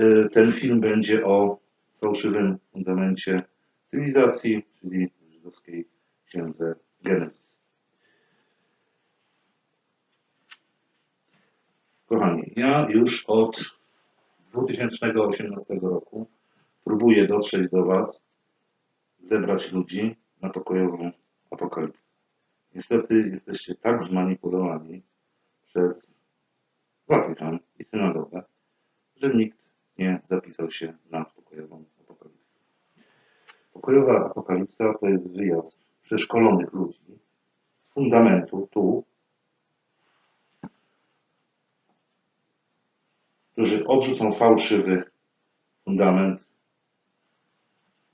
y, ten film będzie o fałszywym fundamencie cywilizacji, czyli żydowskiej księdze Genezis. Kochani, ja już od 2018 roku próbuję dotrzeć do Was, zebrać ludzi na pokojową apokalipsę. Niestety jesteście tak zmanipulowani przez Watykan i synagogę, że nikt nie zapisał się na pokojową apokalipsę. Pokojowa apokalipsa to jest wyjazd przeszkolonych ludzi z fundamentu tu, którzy odrzucą fałszywy fundament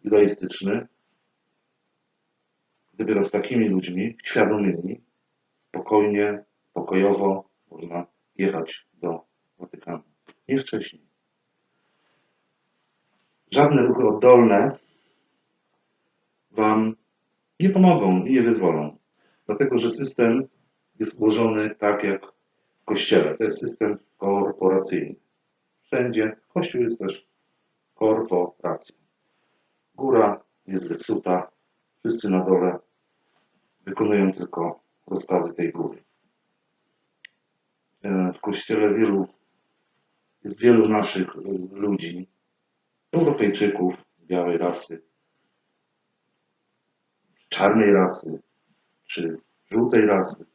judaistyczny. Dopiero z takimi ludźmi, świadomymi, spokojnie, pokojowo można jechać do Watykanu. Nie wcześniej. Żadne ruchy oddolne Wam nie pomogą i nie wyzwolą. Dlatego, że system jest ułożony tak jak w kościele. To jest system korporacyjny. Wszędzie. Kościół jest też korporacją. Góra jest zepsuta. Wszyscy na dole wykonują tylko rozkazy tej góry. E, W kościele wielu, jest wielu naszych e, ludzi, Europejczyków, białej rasy, czarnej rasy, czy żółtej rasy.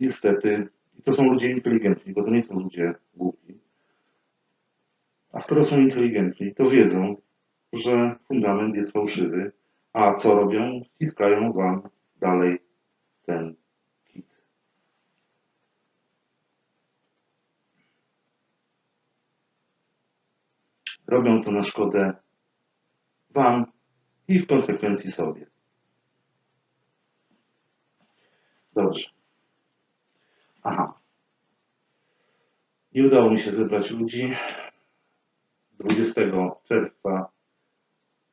Niestety, i to są ludzie inteligentni, bo to nie są ludzie głupi. A skoro są inteligentni, to wiedzą, że fundament jest fałszywy, a co robią? Wciskają wam dalej ten Robią to na szkodę wam i w konsekwencji sobie. Dobrze. Aha. Nie udało mi się zebrać ludzi. 20 czerwca,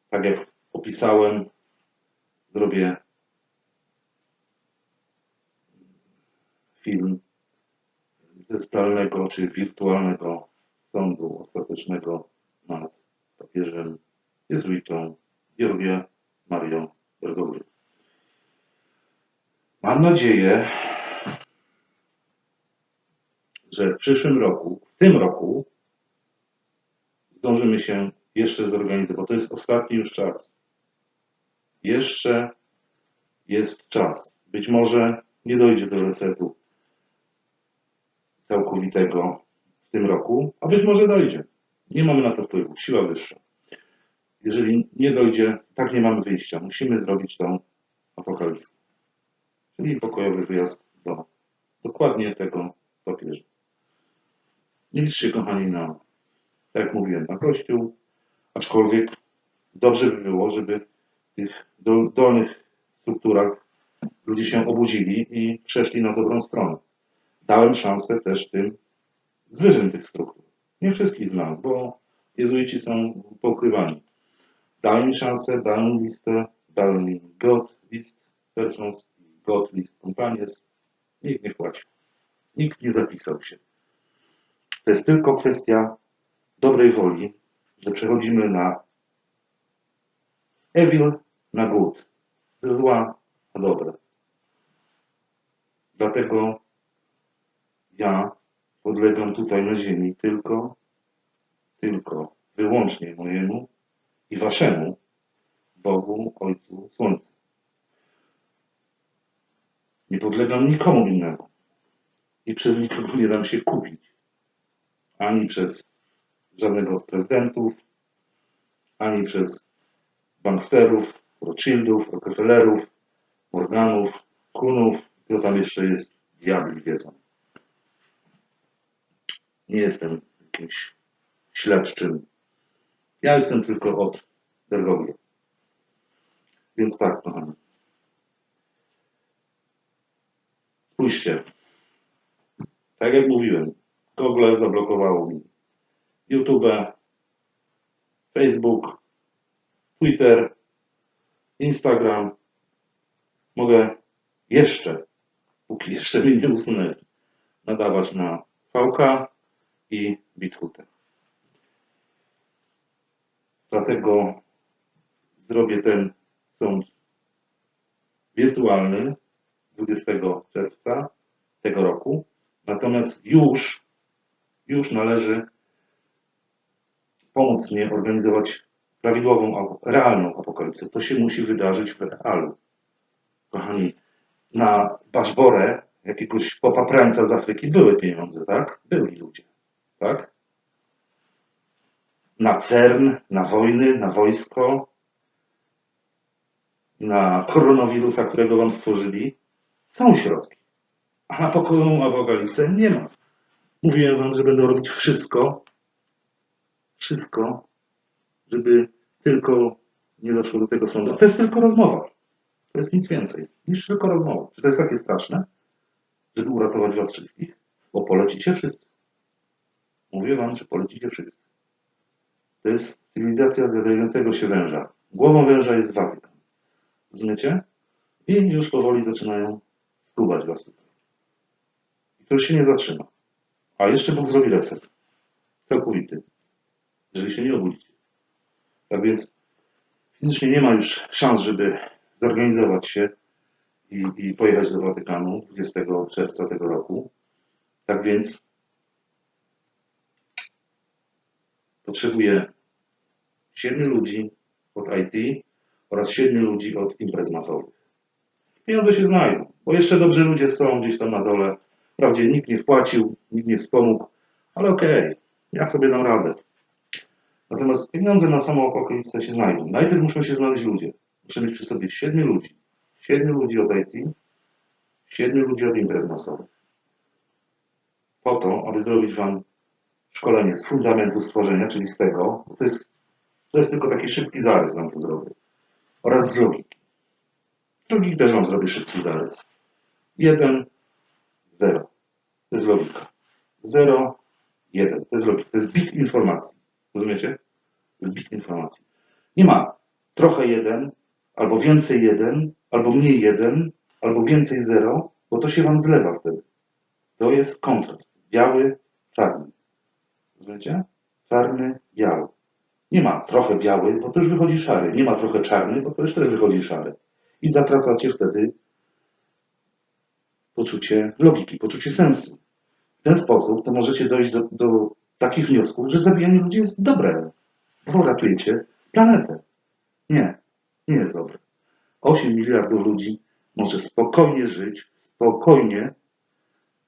tak jak opisałem, zrobię film ze zdalnego czy wirtualnego sądu ostatecznego nad papieżem jezuitą Georgiem Marią Bergoglio. Mam nadzieję, że w przyszłym roku, w tym roku, zdążymy się jeszcze zorganizować, to jest ostatni już czas. Jeszcze jest czas. Być może nie dojdzie do resetu całkowitego w tym roku, a być może dojdzie. Nie mamy na to wpływu. Siła wyższa. Jeżeli nie dojdzie, tak nie mamy wyjścia. Musimy zrobić tą apokalipsę. Czyli pokojowy wyjazd do dokładnie tego papieża. Nie liczcie, kochani, na, tak jak mówiłem, na Kościół, aczkolwiek dobrze by było, żeby w tych dol- dolnych strukturach ludzie się obudzili i przeszli na dobrą stronę. Dałem szansę też tym z wyżyn tych struktur. Nie wszystkich znam, bo jezuici są poukrywani. Dałem mi szansę, mi listę, dałem mi God list persons, God list companions. Nikt nie płacił. Nikt nie zapisał się. To jest tylko kwestia dobrej woli, że przechodzimy na evil na good, ze zła na dobre. Dlatego ja podlegam tutaj na ziemi tylko, tylko, wyłącznie mojemu i waszemu Bogu, Ojcu Słońca. Nie podlegam nikomu innemu. I przez nikogo nie dam się kupić. Ani przez żadnego z prezydentów, ani przez banksterów, Rothschildów, Rockefellerów, Morganów, Kunów, kto tam jeszcze jest, diabli wiedzą. Nie jestem jakimś śledczym. Ja jestem tylko od Bergoglio. Więc tak, kochani. Spójrzcie. Tak jak mówiłem, Google zablokowało mi YouTube, Facebook, Twitter, Instagram. Mogę jeszcze, póki jeszcze mnie nie usunęli, nadawać na VK i Bithutę. Dlatego zrobię ten sąd wirtualny 20 czerwca tego roku. Natomiast już, już należy pomóc mi organizować prawidłową, realną apokalipsę. To się musi wydarzyć w realu. Kochani, na Baszborę, jakiegoś popaprańca z Afryki były pieniądze, tak? Byli ludzie, tak? Na CERN, na wojny, na wojsko, na koronawirusa, którego wam stworzyli, są środki. A na pokojową apokalipsę nie ma. Mówiłem wam, że będą robić wszystko, wszystko, żeby tylko nie doszło do tego sądu. To jest tylko rozmowa. To jest nic więcej niż tylko rozmowa. Czy to jest takie straszne, żeby uratować was wszystkich? Bo polecicie wszyscy. Mówię wam, że polecicie wszyscy. To jest cywilizacja zjadającego się węża. Głową węża jest Watykan. Rozumiecie? I już powoli zaczynają skubać was tutaj. I to już się nie zatrzyma. A jeszcze Bóg zrobi reset. Całkowity. Jeżeli się nie obudzicie. Tak więc fizycznie nie ma już szans, żeby zorganizować się i, i pojechać do Watykanu 20 czerwca tego roku. Tak więc potrzebuję siedmiu ludzi od IT oraz siedmiu ludzi od imprez masowych. Pieniądze się znajdą, bo jeszcze dobrzy ludzie są gdzieś tam na dole. Wprawdzie nikt nie wpłacił, nikt nie wspomógł, ale okej, ja sobie dam radę. Natomiast pieniądze na samą apokalipsę się znajdą. Najpierw muszą się znaleźć ludzie. Muszę mieć przy sobie siedmiu ludzi. Siedmiu ludzi od IT, siedmiu ludzi od imprez masowych. Po to, aby zrobić Wam szkolenie z fundamentu stworzenia, czyli z tego, to jest, to jest tylko taki szybki zarys Wam tu zrobię, oraz z logiki. Z logiki też Wam zrobię szybki zarys. 1, 0. To jest logika. 0, 1. To jest logika. To jest bit informacji. Rozumiecie? To jest bit informacji. Nie ma trochę 1, albo więcej 1, albo mniej 1, albo więcej 0, bo to się Wam zlewa wtedy. To jest kontrast. Biały, czarny. Rozumiecie? Czarny, biały. Nie ma trochę biały, bo to już wychodzi szary. Nie ma trochę czarny, bo to już też wychodzi szary. I zatracacie wtedy poczucie logiki, poczucie sensu. W ten sposób to możecie dojść do, do takich wniosków, że zabijanie ludzi jest dobre, bo ratujecie planetę. Nie, nie jest dobre. 8 miliardów ludzi może spokojnie żyć, spokojnie,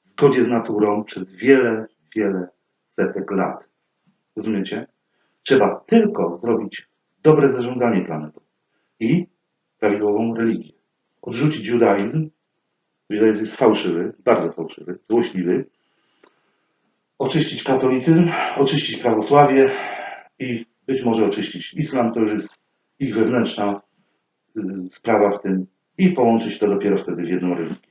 w zgodzie z naturą przez wiele, wiele setek lat. Rozumiecie? Trzeba tylko zrobić dobre zarządzanie planetą i prawidłową religię. Odrzucić judaizm. Judaizm jest fałszywy, bardzo fałszywy, złośliwy. Oczyścić katolicyzm, oczyścić prawosławie i być może oczyścić islam. To już jest ich wewnętrzna y, sprawa w tym i połączyć to dopiero wtedy w jedną religię.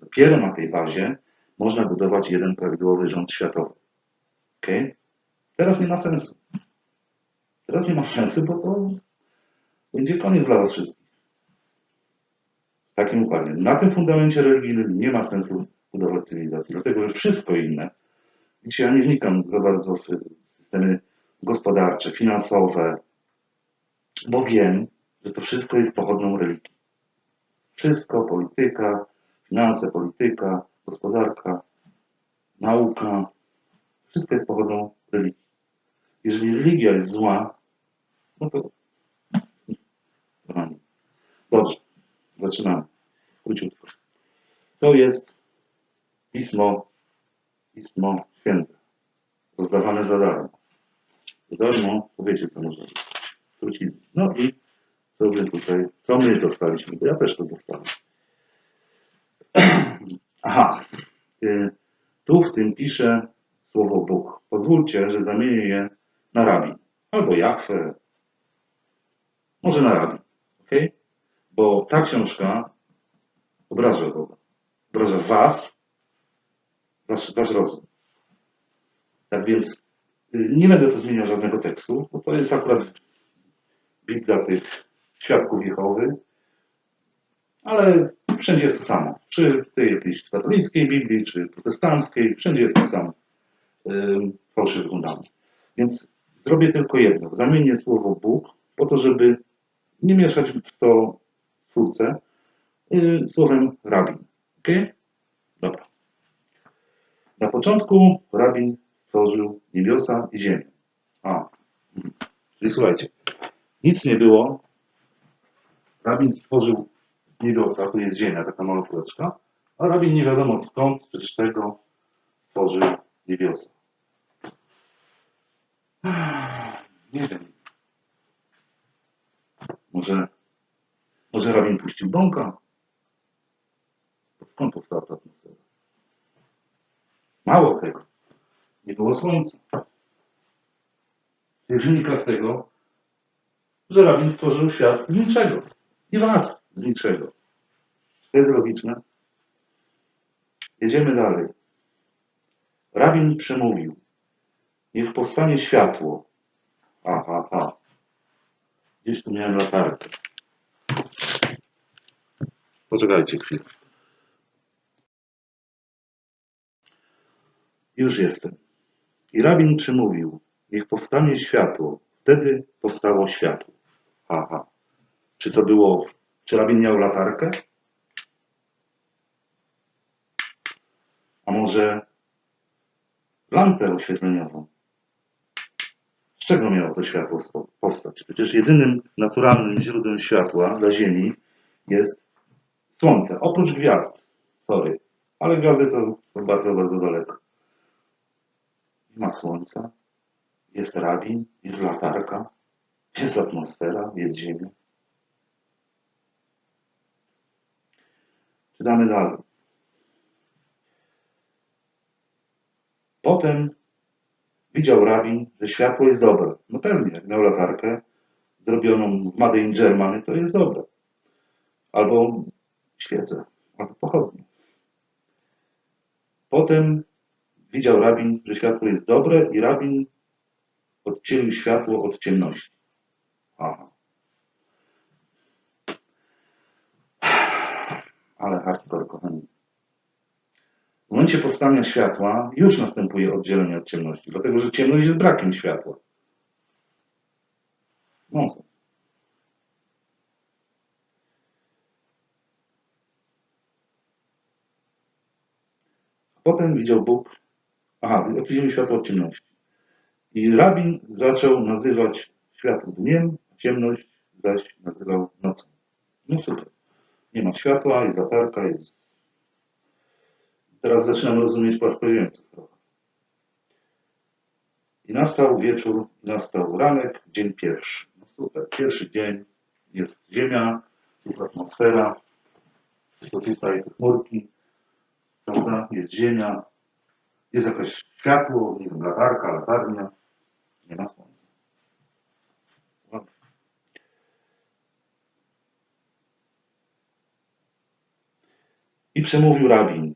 Dopiero na tej bazie można budować jeden prawidłowy rząd światowy. Teraz nie ma sensu. Teraz nie ma sensu, bo to będzie koniec dla Was wszystkich. W takim układzie. Na tym fundamencie religijnym nie ma sensu budować cywilizacji, dlatego że wszystko inne, dzisiaj ja nie wnikam za bardzo w systemy gospodarcze, finansowe, bo wiem, że to wszystko jest pochodną religii. Wszystko, polityka, finanse, polityka, gospodarka, nauka, wszystko jest pochodną religii. Jeżeli religia jest zła, no to. Dobrze, zaczynamy. Króciutko. To jest pismo, pismo święte, rozdawane za darmo. Za darmo, to wiecie co można zrobić. Trucizny. No i co my tutaj, co my dostaliśmy, bo ja też to dostałem. Aha, y, tu w tym pisze słowo Bóg. Pozwólcie, że zamienię je na rabin. Albo Jachwę. Może na rabin. ok? Bo ta książka obraża Boga. Obraża was, wasz, wasz rozum. Tak więc y, nie będę tu zmieniał żadnego tekstu, bo to jest akurat Biblia tych świadków Jehowy, ale wszędzie jest to samo. Czy w tej jakiejś katolickiej Biblii, czy protestanckiej, wszędzie jest to samo. Ym, Fałszywy fundament. Więc zrobię tylko jedno. Zamienię słowo Bóg po to, żeby nie mieszać w to twórcę yy, słowem rabin. Ok? Dobra. Na początku rabin stworzył niebiosa i ziemię. A, czyli słuchajcie, nic nie było. Rabin stworzył niebiosa, tu jest ziemia, taka mała kuleczka, a rabin nie wiadomo skąd czy z czego stworzył niebiosa. Nie wiem. Może, może rabin puścił bąka? Skąd powstała ta atmosfera? Mało tego. Nie było słońca. Wynika z tego, że rabin stworzył świat z niczego. I was z niczego. To jest logiczne. Jedziemy dalej. Rabin przemówił. Niech powstanie światło. Aha, aha. Gdzieś tu miałem latarkę. Poczekajcie chwilę. Już jestem. I rabin przemówił. Niech powstanie światło. Wtedy powstało światło. Aha. Czy to było... Czy rabin miał latarkę? A może lampę oświetleniową? Z czego miało to światło powstać? Przecież jedynym naturalnym źródłem światła dla Ziemi jest Słońce. Oprócz gwiazd. Sorry. Ale gwiazdy to są bardzo, bardzo daleko. Nie ma Słońca. Jest rabin, jest latarka, jest atmosfera, jest Ziemia. Czytamy dalej. Potem widział rabin, że światło jest dobre. No pewnie, jak miał latarkę zrobioną w Made in Germany, to jest dobre. Albo świecę, albo pochodnie. Potem widział rabin, że światło jest dobre i rabin oddzielił światło od ciemności. Aha. Ale hardcore, kochani. W momencie powstania światła już następuje oddzielenie od ciemności, dlatego że ciemność jest brakiem światła. Nonsens. Potem widział Bóg, aha, oddzielimy światło od ciemności. I rabin zaczął nazywać światło dniem, ciemność zaś nazywał nocą. No super. Nie ma światła, jest latarka, jest Teraz zaczynam rozumieć płaskoziemców. I nastał wieczór, nastał ranek, dzień pierwszy. No super, pierwszy dzień, jest ziemia, jest atmosfera, to tutaj chmurki, prawda, jest ziemia, jest jakieś światło, nie wiem, latarka, latarnia, nie ma słońca. I przemówił rabin,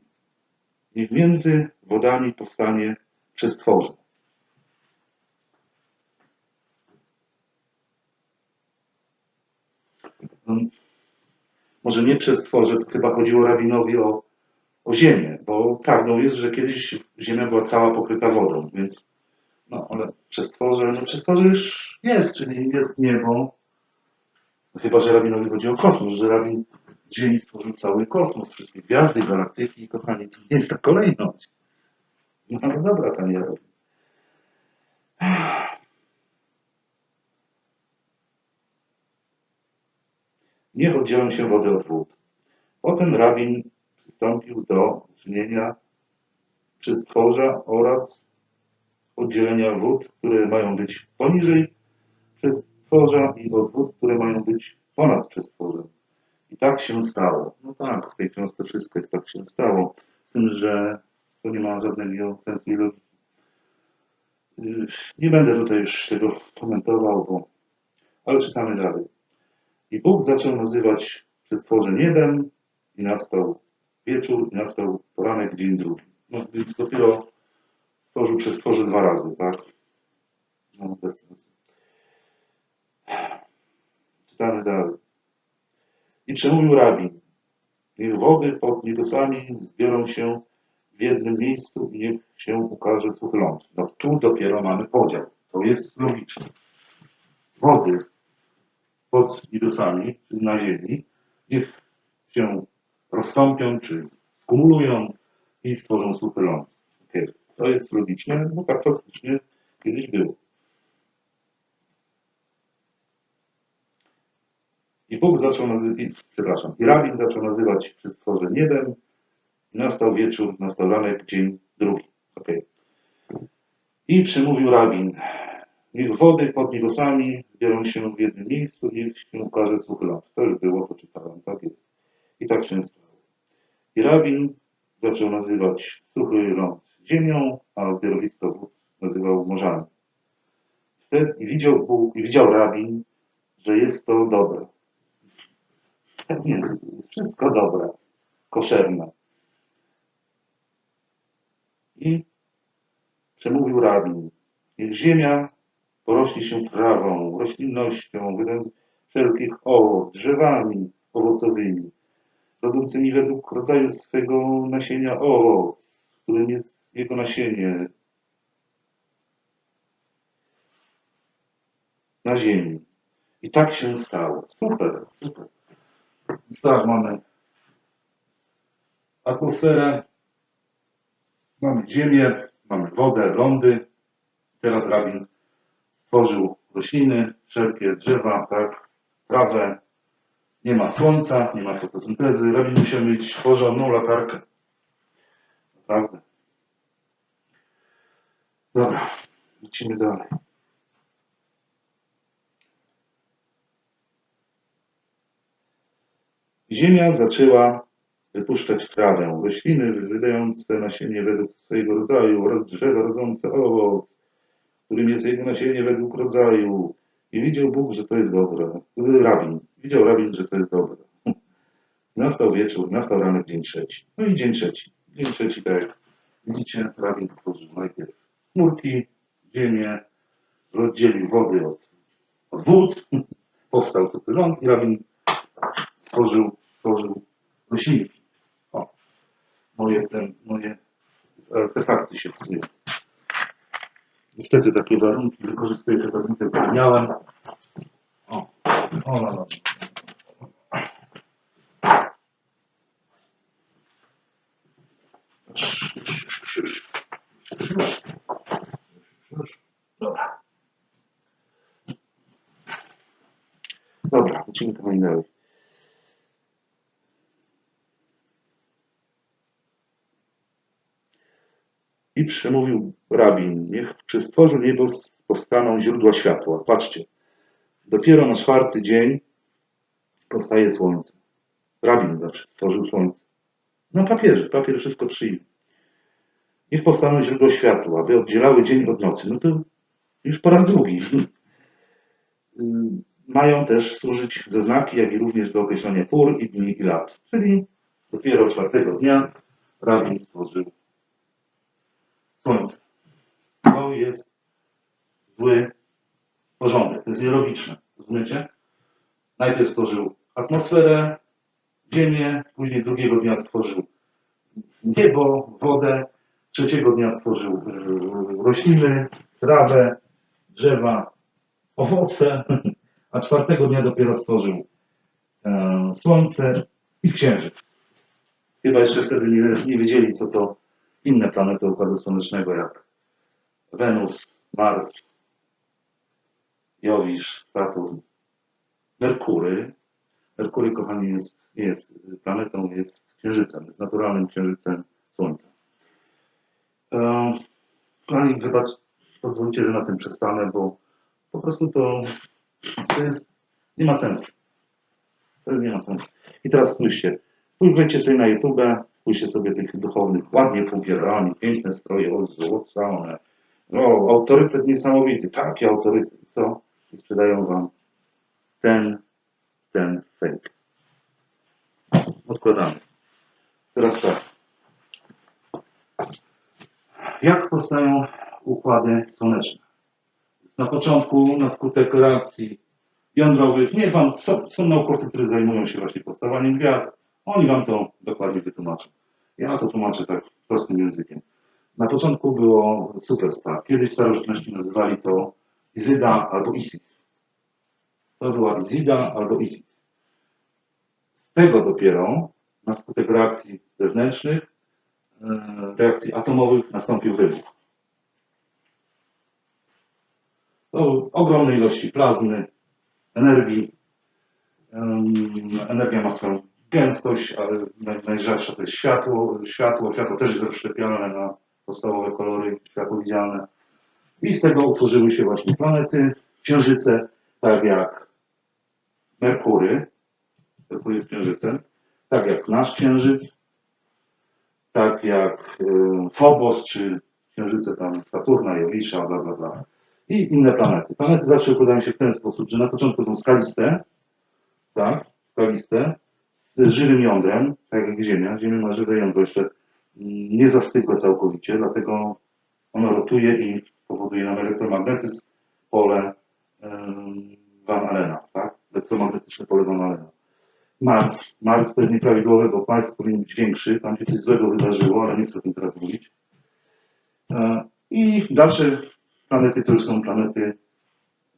Niech między wodami powstanie przestworze. No, może nie przestworze, to chyba chodziło rabinowi o, o ziemię, bo prawdą jest, że kiedyś ziemia była cała pokryta wodą, więc no ale przestworze, no przestworze już jest, czyli jest niebo. Chyba, że rabinowi chodzi o kosmos, że rabin z Ziemi stworzył cały kosmos, wszystkie gwiazdy, galaktyki, kochani, to nie jest ta kolejność. No ale dobra, panie Rabin. Niech oddzielą się wody od wód. Potem rabin przystąpił do czynienia przestworza oraz oddzielenia wód, które mają być poniżej przestworza i od wód, które mają być ponad przestworzem. I tak się stało. No tak, w tej książce wszystko jest tak się stało. Z tym, że to nie ma żadnego sensu. Yy, Nie będę tutaj już tego komentował, bo... ale czytamy dalej. I Bóg zaczął nazywać przestworze niebem i nastał wieczór i nastał poranek, dzień drugi. No więc dopiero stworzył przestworze dwa razy, tak? No bez sensu. Czytamy dalej. I przemówił rabin. Niech wody pod niebiosami zbiorą się w jednym miejscu i niech się ukaże suchy ląd. No tu dopiero mamy podział. To jest logiczne. Wody pod wirusami, czyli na Ziemi, niech się rozstąpią, czy kumulują i stworzą suchy ląd. Okej, To jest logiczne, bo tak faktycznie kiedyś było. Bóg zaczął nazywać, przepraszam, i rabin zaczął nazywać przystworze niebem i nastał wieczór, nastał ranek, dzień drugi. Okej. I przemówił rabin, niech wody pod niebosami zbiorą się w jednym miejscu i niech się ukaże suchy ląd. To już było, to czytałem, tak jest. I tak się stało. I rabin zaczął nazywać suchy ląd ziemią, a zbiorowisko wód nazywał morzami. Wtedy widział Bóg, i widział rabin, że jest to dobre. Wszystko dobre, koszerne. I przemówił rabin, niech ziemia porośnie się trawą, roślinnością, wszelkich owoc, drzewami owocowymi, rodzącymi według rodzaju swego nasienia owoc, którym jest jego nasienie na ziemi. I tak się stało. Super, super. Tak, mamy atmosferę, mamy ziemię, mamy wodę, lądy. Teraz rabin stworzył rośliny, wszelkie drzewa, tak, trawę. Nie ma słońca, nie ma fotosyntezy. Rabin musiał mieć porządną latarkę. Naprawdę. Dobra, lecimy dalej. Ziemia zaczęła wypuszczać trawę, rośliny wydające nasienie według swojego rodzaju oraz drzewa rodzące owoc, którym jest jego nasienie według rodzaju. I widział Bóg, że to jest dobre. Rabin. Widział rabin, że to jest dobre. Nastał wieczór, nastał ranek, dzień trzeci. No i dzień trzeci. Dzień trzeci, tak jak widzicie, rabin stworzył najpierw chmurki, ziemię, rozdzielił wody od, od wód, powstał suchy ląd i rabin tworzył, tworzył roślinki. O, moje, ten, moje artefakty się psują. Niestety takie warunki wykorzystuję te tablice, które miałem. O, o, no, no. Dobra. Dobra, lecimy dalej. I przemówił rabin, niech przy stworzu niebo powstaną źródła światła. Patrzcie, dopiero na czwarty dzień powstaje słońce. Rabin znaczy stworzył słońce. Na papierze, papier wszystko przyjmie. Niech powstaną źródła światła, aby oddzielały dzień od nocy. No to już po raz drugi. Mają też służyć ze znaki, jak i również do określenia pór i dni i lat. Czyli dopiero czwartego dnia rabin stworzył słońce. To jest zły porządek, to jest nielogiczne. Rozumiecie? Najpierw stworzył atmosferę, ziemię, później drugiego dnia stworzył niebo, wodę, trzeciego dnia stworzył yy, rośliny, trawę, drzewa, owoce, a czwartego dnia dopiero stworzył e, słońce i księżyc. Chyba jeszcze wtedy nie, nie wiedzieli, co to inne planety Układu Słonecznego, jak Wenus, Mars, Jowisz, Saturn, Merkury. Merkury, kochani, jest, jest planetą, jest księżycem, jest naturalnym księżycem Słońca. E, kochani, wybacz, pozwólcie, że na tym przestanę, bo po prostu to, to jest, nie ma sensu. To nie ma sensu. I teraz spójrzcie, wejdźcie sobie na YouTube, spójrzcie sobie tych duchownych, ładnie pobierani, piękne stroje, ozłocone. No, autorytet niesamowity, taki autorytet, co? I sprzedają wam ten, ten fake. Odkładamy. Teraz tak. Jak powstają układy słoneczne? Na początku, na skutek reakcji jądrowych, nie wam, są, są naukowcy, którzy zajmują się właśnie powstawaniem gwiazd, oni wam to dokładnie wytłumaczą. Ja to tłumaczę tak prostym językiem. Na początku było superstar. Kiedyś w starożytności nazywali to Izyda albo Isis. To była Izyda albo Isis. Z tego dopiero na skutek reakcji zewnętrznych, e, reakcji atomowych nastąpił wybuch. To ogromne ilości plazmy, energii. Energia ma swoją gęstość, ale naj- najrzadsza to jest światło. Światło, światło też jest rozszczepione na podstawowe kolory, światło widzialne. I z tego utworzyły się właśnie planety, księżyce, tak jak Merkury, Merkury jest księżycem, tak jak nasz księżyc, tak jak e, Phobos, czy księżyce tam Saturna, Jowisza, bla, bla, bla. I inne planety. Planety zawsze układają się w ten sposób, że na początku są skaliste, tak, skaliste, z żywym jądrem, tak jak Ziemia. Ziemia ma żywe jądro jeszcze nie zastygłe całkowicie, dlatego ono rotuje i powoduje nam elektromagnetyzm, pole Van Allena, tak? Elektromagnetyczne pole Van Allena. Mars. Mars to jest nieprawidłowe, bo Mars powinien być większy, tam się coś złego wydarzyło, ale nie chcę o tym teraz mówić. E, I dalsze planety to już są planety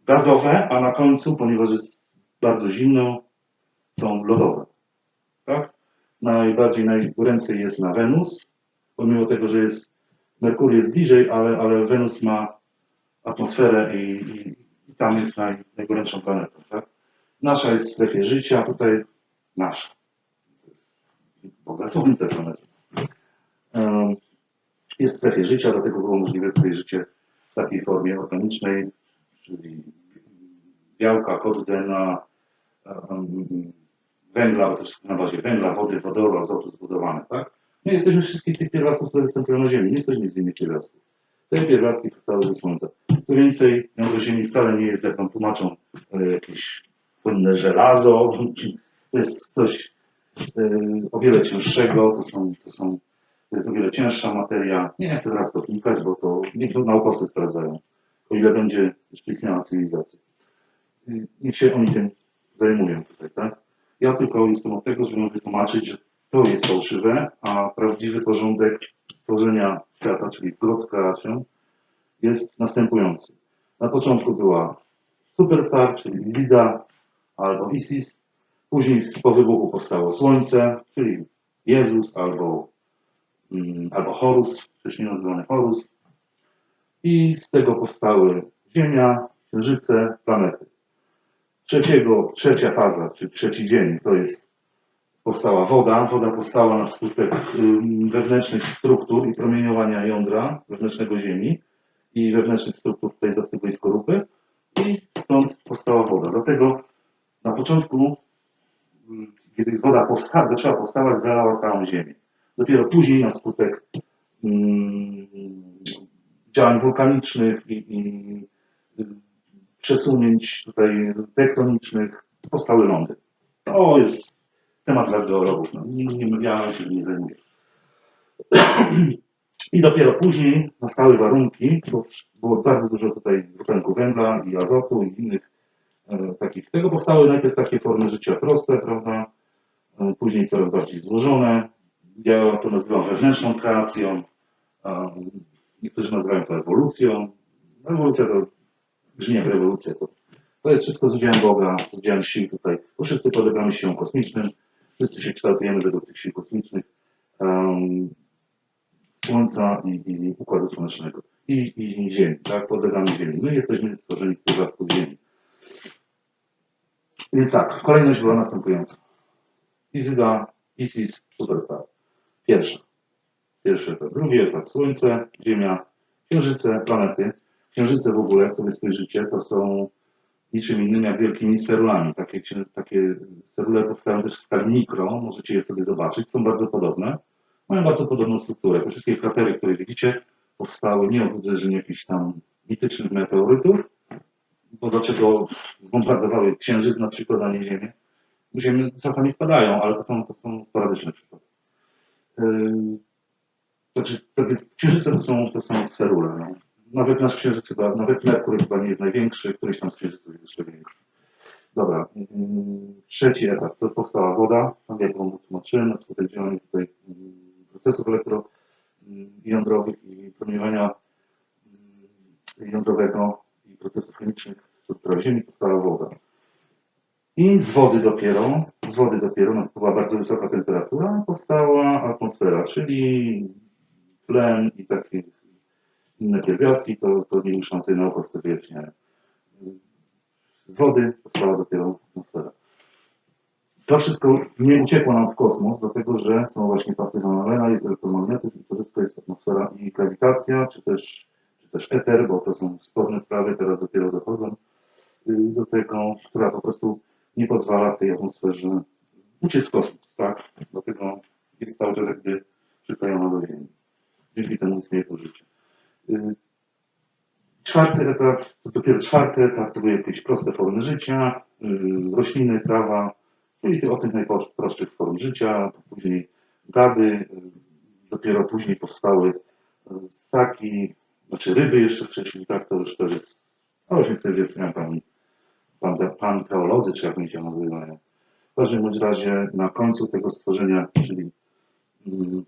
gazowe, a na końcu, ponieważ jest bardzo zimno, są lodowe. Najbardziej, najgoręcej jest na Wenus, pomimo tego, że jest Merkury jest bliżej, ale, ale Wenus ma atmosferę i, i, i tam jest naj, najgorętszą planetą. Tak? Nasza jest w strefie życia, tutaj nasza. Boga Słońce planety. Jest w strefie życia, dlatego było możliwe tutaj życie w takiej formie organicznej, czyli białka, kod DNA, em, węgla, bo wszystko na bazie węgla, wody, wodoru, azotu zbudowane, tak? My jesteśmy wszystkich tych pierwiastków, które występują na Ziemi, nie jesteśmy z innych pierwiastków. Te pierwiastki powstały ze Słońca. Co więcej, jądro Ziemi wcale nie jest, jak nam tłumaczą, e, jakieś płynne żelazo. To jest coś e, o wiele cięższego, to, są, to, są, to jest o wiele cięższa materia. Nie chcę teraz to wnikać, bo to niech naukowcy sprawdzają, o ile będzie jeszcze istniała cywilizacja. Y, Niech się oni tym zajmują tutaj, tak? Ja tylko jestem od tego, żeby wytłumaczyć, że to jest fałszywe, a prawdziwy porządek tworzenia świata, czyli grot kreacją, jest następujący. Na początku była Superstar, czyli Izida albo Isis. Później po wybuchu powstało Słońce, czyli Jezus albo, mm, albo Horus, wcześniej nazywany Horus. I z tego powstały Ziemia, Księżyce, planety. Trzeciego, trzecia faza, czy trzeci dzień, to jest powstała woda. Woda powstała na skutek wewnętrznych struktur i promieniowania jądra wewnętrznego Ziemi i wewnętrznych struktur tej zastygłej skorupy i stąd powstała woda. Dlatego na początku, kiedy woda powsta- zaczęła powstawać, zalała całą Ziemię. Dopiero później na skutek ym, działań wulkanicznych i, i przesunięć tutaj tektonicznych powstały lądy. To jest temat dla geologów. No, nie, nie, ja się nie zajmuję. I dopiero później nastały warunki, bo było bardzo dużo tutaj dwutlenku węgla i azotu i innych e, takich. Tego powstały najpierw takie formy życia proste, prawda? E, później coraz bardziej złożone. Ja to nazywam wewnętrzną kreacją. e, Niektórzy nazywają to ewolucją. Ewolucja to brzmi jak rewolucja. To, to jest wszystko z udziałem Boga, z udziałem sił tutaj. Wszyscy podlegamy siłom kosmicznym. Wszyscy się kształtujemy według tych sił kosmicznych. em, Słońca i, i Układu Słonecznego. I, I Ziemi, tak? Podlegamy Ziemi. My jesteśmy stworzeni z pierwiastków Ziemi. Więc tak, kolejność była następująca. Izyda, Isis, Superstar. Pierwsza. Pierwszy etap. Drugi etap. Słońce, Ziemia, Księżyce, planety. Księżyce w ogóle, jak sobie spojrzycie, to są niczym innym jak wielkimi sterulami. Takie, takie sterule powstają też w skali mikro, możecie je sobie zobaczyć, są bardzo podobne. Mają bardzo podobną strukturę. Te wszystkie kratery, które widzicie, powstały nie od uderzeń jakichś tam mitycznych meteorytów, bo dlaczego zbombardowały Księżyc na przykład, a nie Ziemię? Czasami spadają, ale to są, to są sporadyczne przykłady. Yy, Znaczy, to jest, księżyce to są, to są sferule. No. Nawet nasz księżyc chyba, nawet Merkur chyba nie jest największy, któryś tam z księżyców jest jeszcze większy. Dobra, mm, trzeci etap, to powstała woda, tak jak wam tłumaczyłem, na skutek działania tutaj mm, procesów elektrojądrowych i promieniowania mm, jądrowego i procesów chemicznych w strukturach Ziemi powstała woda. I z wody dopiero, z wody dopiero nastąpiła bardzo wysoka temperatura, powstała atmosfera, czyli tlen i takie inne pierwiastki, to, to nie muszą sobie naukowcy wyjaśniają. Z wody powstała dopiero atmosfera. To wszystko nie uciekło nam w kosmos, dlatego że są właśnie pasy Van Allena, jest elektromagnetyzm, to wszystko jest atmosfera i grawitacja, czy też, czy też eter, bo to są sporne sprawy, teraz dopiero dochodzą y, do tego, która po prostu nie pozwala tej atmosferze uciec w kosmos, tak? Dlatego jest cały czas jakby przyklejona do Ziemi. Dzięki temu istnieje tu życie. Y, Czwarty etap, to dopiero czwarty etap, to były jakieś proste formy życia, y, rośliny, trawa, czyli te- o tych najprostszych form życia, później gady, y, dopiero później powstały ssaki, znaczy ryby jeszcze wcześniej, tak, to już jest, a już jak pan, pan, teolodzy, czy jak oni się nazywają. W każdym razie na końcu tego stworzenia, czyli mm,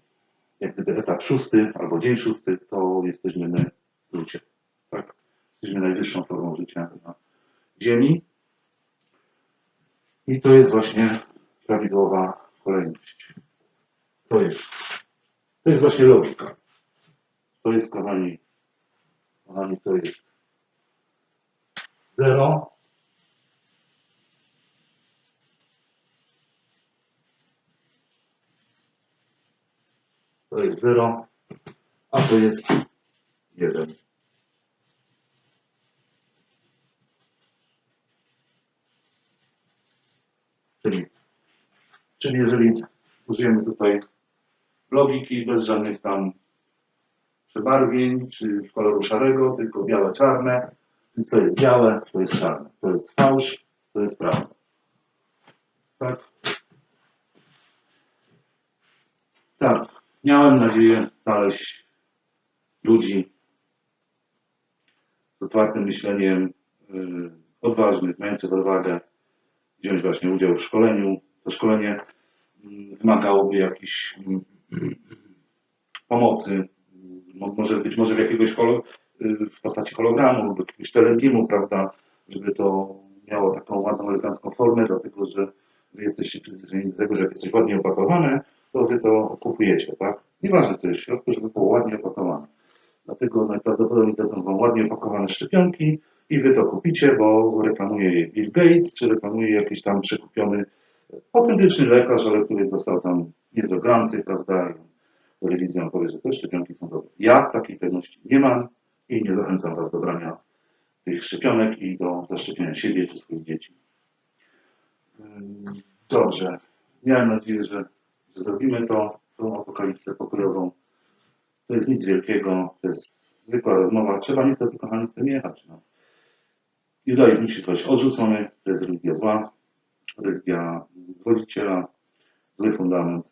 jak gdyby etap szósty albo dzień szósty, to jesteśmy my ludzie. Tak? Jesteśmy najwyższą formą życia na Ziemi. I to jest właśnie prawidłowa kolejność. To jest. To jest właśnie logika. To jest, kochani, kochani, to jest zero. To jest zero, a to jest jeden. Czyli, czyli jeżeli użyjemy tutaj logiki bez żadnych tam przebarwień czy koloru szarego, tylko białe-czarne, więc to jest białe, to jest czarne, to jest fałsz, to jest prawda. Tak? Tak. Miałem nadzieję znaleźć ludzi z otwartym myśleniem, yy, odważnych, mających odwagę wziąć właśnie udział w szkoleniu. To szkolenie mm, wymagałoby jakiejś mm, pomocy, Mo- może być może w jakiegoś holo, y, w postaci hologramu lub jakiegoś telebimu, prawda, żeby to miało taką ładną, elegancką formę, dlatego że jesteście przyzwyczajeni do tego, że jak jesteś ładnie opakowane, to wy to kupujecie, tak? Nieważne co jest w środku, żeby było ładnie opakowane. Dlatego najprawdopodobniej dadzą wam ładnie opakowane szczepionki i wy to kupicie, bo reklamuje je Bill Gates, czy reklamuje jakiś tam przekupiony autentyczny lekarz, ale który dostał tam niezłe granty, prawda? I telewizja powie, że te szczepionki są dobre. Ja takiej pewności nie mam i nie zachęcam was do brania tych szczepionek i do zaszczepienia siebie czy swoich dzieci. Dobrze. Miałem nadzieję, że zrobimy to, tą apokalipsę pokojową. To jest nic wielkiego, to jest zwykła rozmowa. Trzeba niestety, kochani, z tym jechać. No. Judaizm musi zostać odrzucony, to jest religia zła, religia zwodziciela, zły fundament.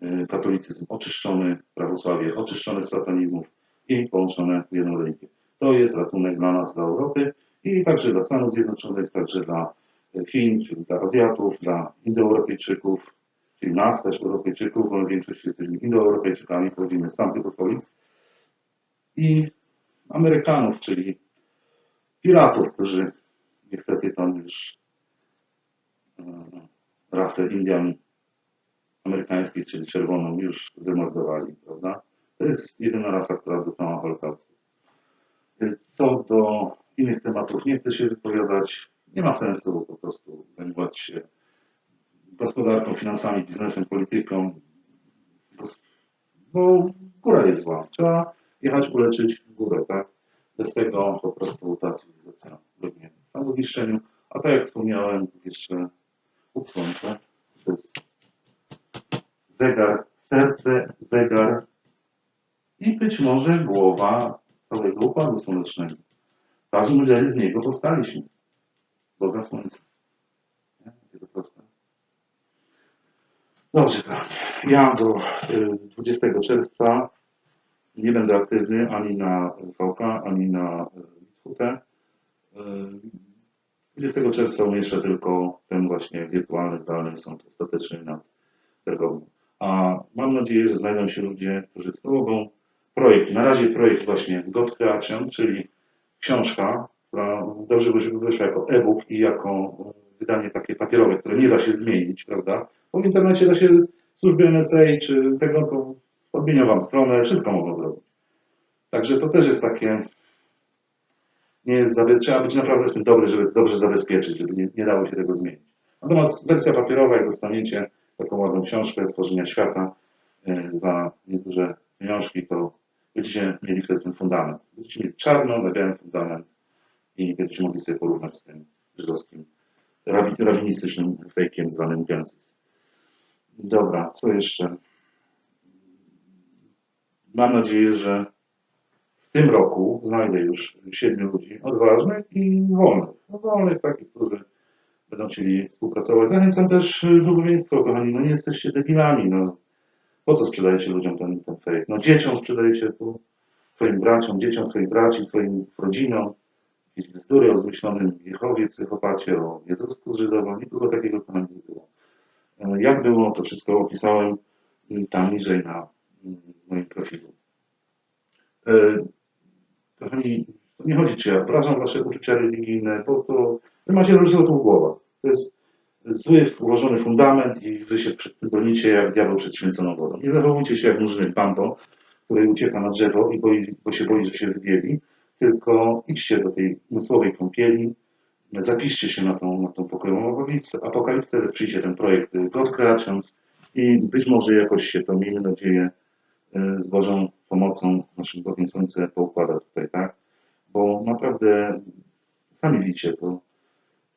Yy, Katolicyzm oczyszczony, prawosławie oczyszczone z satanizmów i połączone w jedną religię. To jest ratunek dla nas, dla Europy i także dla Stanów Zjednoczonych, także dla Chin, czyli dla Azjatów, dla Indoeuropejczyków, czyli nas też Europejczyków, bo w większości jesteśmy Indoeuropejczykami, pochodzimy z tamtych okolic i Amerykanów, czyli piratów, którzy niestety tam już e, rasę Indian amerykańskich, czyli czerwoną, już wymordowali, prawda? To jest jedyna rasa, która dostała Holokaustu. Co do innych tematów nie chcę się wypowiadać. Nie ma sensu po prostu zajmować się gospodarką, finansami, biznesem, polityką, bo, bo góra jest zła. Trzeba jechać uleczyć górę, tak? Bez tego po prostu ta cywilizacja biegnie w samowniszczeniu. A tak jak wspomniałem, jeszcze u słońca to jest zegar, serce, zegar i być może głowa całego układu słonecznego. W każdym razie z niego powstaliśmy. Boga Słońca. Nie? To proste. Dobrze. Ja do y, 20 czerwca nie będę aktywny ani na VK, ani na WT. 20 czerwca umieszczę tylko ten właśnie wirtualny, zdalny sąd ostateczny nad Bergową. A mam nadzieję, że znajdą się ludzie, którzy mogą projekt, na razie projekt właśnie God Creation, czyli książka, dobrze by żeby wyszła jako e-book i jako wydanie takie papierowe, które nie da się zmienić, prawda? Bo w internecie da się służby NSA czy tego, to odmienią Wam stronę, wszystko mogą zrobić. Także to też jest takie, nie jest, trzeba być naprawdę w tym dobry, żeby dobrze zabezpieczyć, żeby nie, nie dało się tego zmienić. Natomiast wersja papierowa, jak dostaniecie taką ładną książkę stworzenia świata e, za nieduże pieniążki, to będziecie mieli wtedy ten fundament. Będziecie mieli czarno na białym fundament i będziecie mogli sobie porównać z tym żydowskim, rabi, rabinistycznym fejkiem zwanym Genesis. Dobra, co jeszcze? Mam nadzieję, że w tym roku znajdę już siedmiu ludzi odważnych i wolnych. No, wolnych takich, którzy będą chcieli współpracować. Zachęcam też y, duchowieństwo, kochani, no nie jesteście debilami, no. Po co sprzedajecie ludziom ten, ten fake? No dzieciom sprzedajecie tu, swoim braciom, dzieciom swoich braci, swoim rodzinom, jakieś bzdury o zmyślonym Jehowie, psychopacie, o Jezusku Żydowym, nikogo takiego tam nie było. E, Jak było, to wszystko opisałem y, tam niżej na y, moim profilu. E, Kochani, to nie chodzi, czy ja obrażam wasze uczucia religijne, bo to wy macie różne w głowach. To jest zły, ułożony fundament i wy się bronicie jak diabeł przed święconą wodą. Nie zachowujcie się jak murzynek Pampo, który ucieka na drzewo i boi, bo się boi, że się wybieli, tylko idźcie do tej umysłowej kąpieli, zapiszcie się na tą, na tą pokojową apokalipsę, wesprzyjcie ten projekt God Creations i być może jakoś się to, miejmy nadzieję, y, z Bożą pomocą naszym Bogiem Słońce poukłada tutaj, tak? Bo naprawdę sami widzicie to,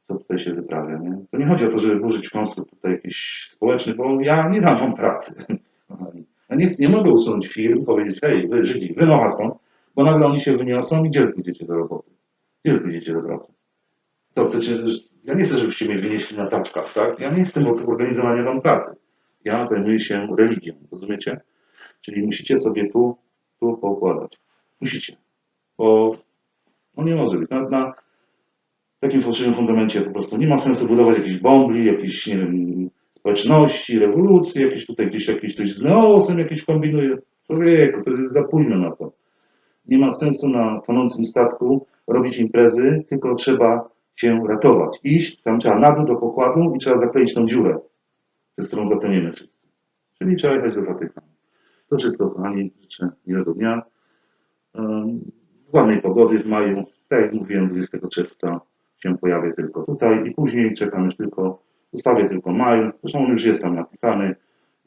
co tutaj się wyprawia, nie? To nie chodzi o to, żeby burzyć konstrukt tutaj jakiś społeczny, bo ja nie dam wam pracy. Ja nie, nie mogę usunąć firm, powiedzieć, hej, wy Żydzi, wynocha stąd, bo nagle oni się wyniosą i gdzie pójdziecie do roboty? Gdzie pójdziecie do pracy? To chcecie, ja nie chcę, żebyście mnie wynieśli na taczkach, tak? Ja nie jestem od organizowania wam pracy. Ja zajmuję się religią, rozumiecie? Czyli musicie sobie tu, tu poukładać. Musicie. Bo no nie może być. Na, na takim fałszywym fundamencie po prostu nie ma sensu budować jakichś bombli, jakichś, nie wiem, społeczności, rewolucji, jakieś tutaj gdzieś jakieś ktoś z neosem jakieś kombinuje. Człowieku, to jest za późno na to. Nie ma sensu na tonącym statku robić imprezy, tylko trzeba się ratować. Iść, tam trzeba na dół do pokładu i trzeba zakleić tą dziurę, przez którą zatoniemy wszyscy. Czyli trzeba jechać do Watykanu. To wszystko, kochani, życzę miłego dnia. Ładnej pogody w maju. Tak jak mówiłem, 20 czerwca się pojawię tylko tutaj i później czekam już tylko, zostawię tylko maj. Zresztą on już jest tam napisany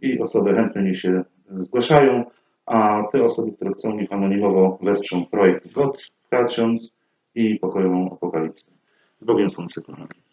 i osoby chętne niech się zgłaszają, a te osoby, które chcą, niech anonimowo wesprzą projekt God Creations i pokojową apokalipsę. Z Bogiem Słońce, kochani.